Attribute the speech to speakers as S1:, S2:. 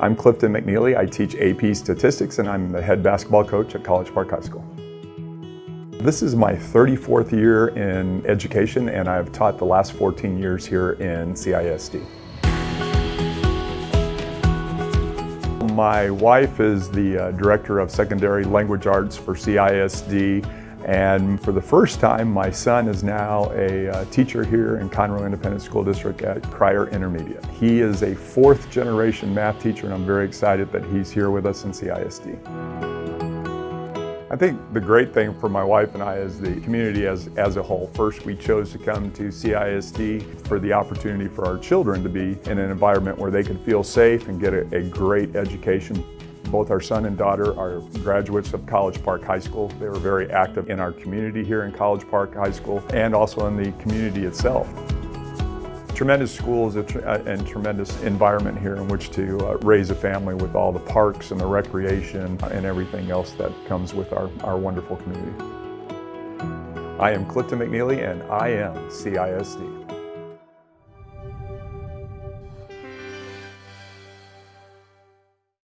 S1: I'm Clifton McNeely. I teach AP Statistics and I'm the head basketball coach at College Park High School. This is my 34th year in education and I've taught the last 14 years here in CISD. My wife is the uh, Director of Secondary Language Arts for CISD and for the first time, my son is now a uh, teacher here in Conroe Independent School District at Pryor Intermediate. He is a fourth generation math teacher and I'm very excited that he's here with us in CISD. I think the great thing for my wife and I is the community as, as a whole. First, we chose to come to CISD for the opportunity for our children to be in an environment where they could feel safe and get a, a great education. Both our son and daughter are graduates of College Park High School. They were very active in our community here in College Park High School and also in the community itself. Tremendous schools and tremendous environment here in which to uh, raise a family with all the parks and the recreation and everything else that comes with our, our wonderful community. I am Clifton McNeely and I am CISD.